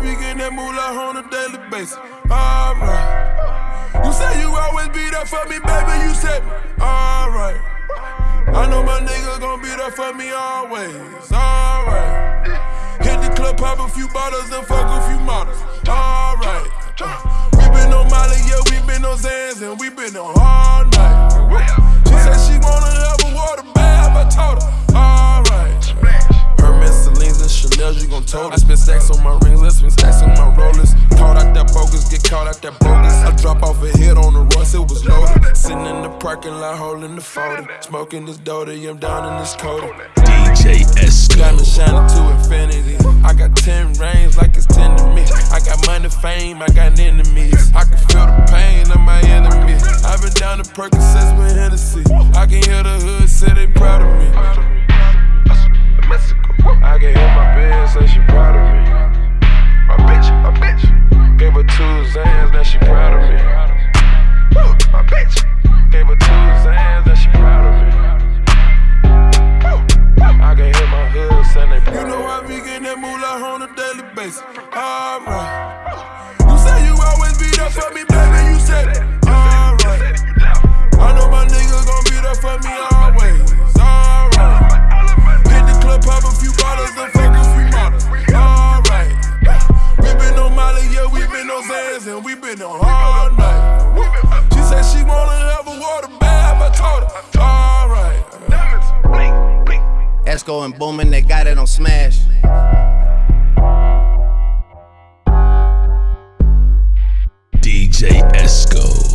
Be getting that moolah on a daily basis. Alright. You say you always be there for me, baby. You said, alright. I know my nigga gon' be there for me always. Alright. Hit the club, pop a few bottles, and fuck a few models. Alright. Uh, we been on Molly, yeah, we been on Xans, and we been on parking lot, holding the folder. Smoking this Dota, I'm down in this coda. DJ me shining to infinity. I got 10 rings like it's 10 to me. I got money, fame, I got enemies. I can feel the pain of my enemies. I've been down to Percocets with Hennessy. I can hear the hood say they proud of me. Getting on a daily basis. Alright. You say you always be there for me, baby. You said. Alright. I know my nigga gon' be there for me always. Alright. Hit the club, pop a few bottles and fuck a few models. Alright. We been on Molly, yeah, we been on Xans, and we been on all night. She said she wanna have a water bath, I told her. Alright. Esco and Boomin, they got it on smash. Let's go.